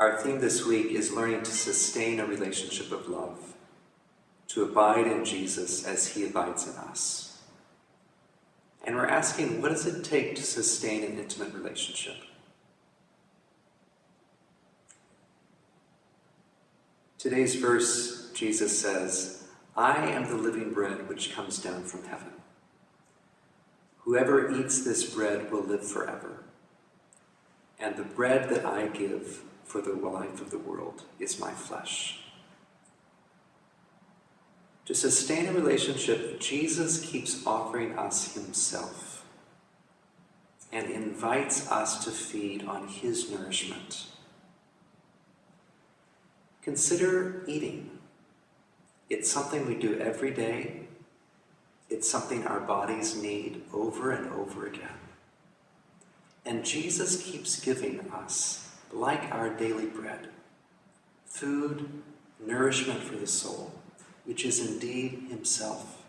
Our theme this week is learning to sustain a relationship of love, to abide in Jesus as he abides in us. And we're asking, what does it take to sustain an intimate relationship? Today's verse, Jesus says, I am the living bread which comes down from heaven. Whoever eats this bread will live forever. And the bread that I give for the life of the world is my flesh. To sustain a relationship, Jesus keeps offering us himself and invites us to feed on his nourishment. Consider eating. It's something we do every day. It's something our bodies need over and over again. And Jesus keeps giving us, like our daily bread, food, nourishment for the soul, which is indeed himself.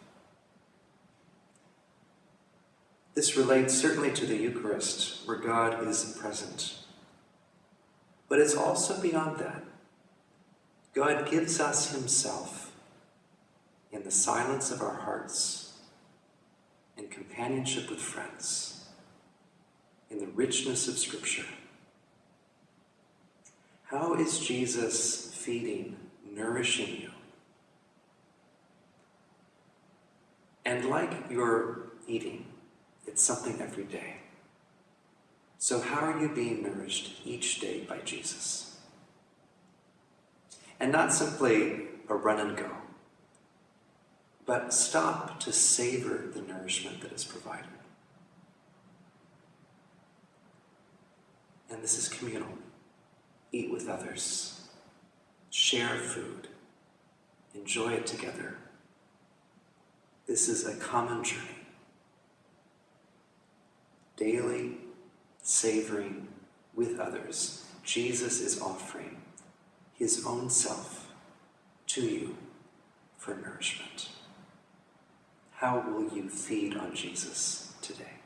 This relates certainly to the Eucharist, where God is present. But it's also beyond that. God gives us himself in the silence of our hearts, in companionship with friends, in the richness of Scripture. How is Jesus feeding, nourishing you? And like your eating, it's something every day. So how are you being nourished each day by Jesus? And not simply a run and go, but stop to savor the nourishment that is provided. And this is communal. Eat with others, share food, enjoy it together. This is a common journey. Daily savoring with others, Jesus is offering his own self to you for nourishment. How will you feed on Jesus today?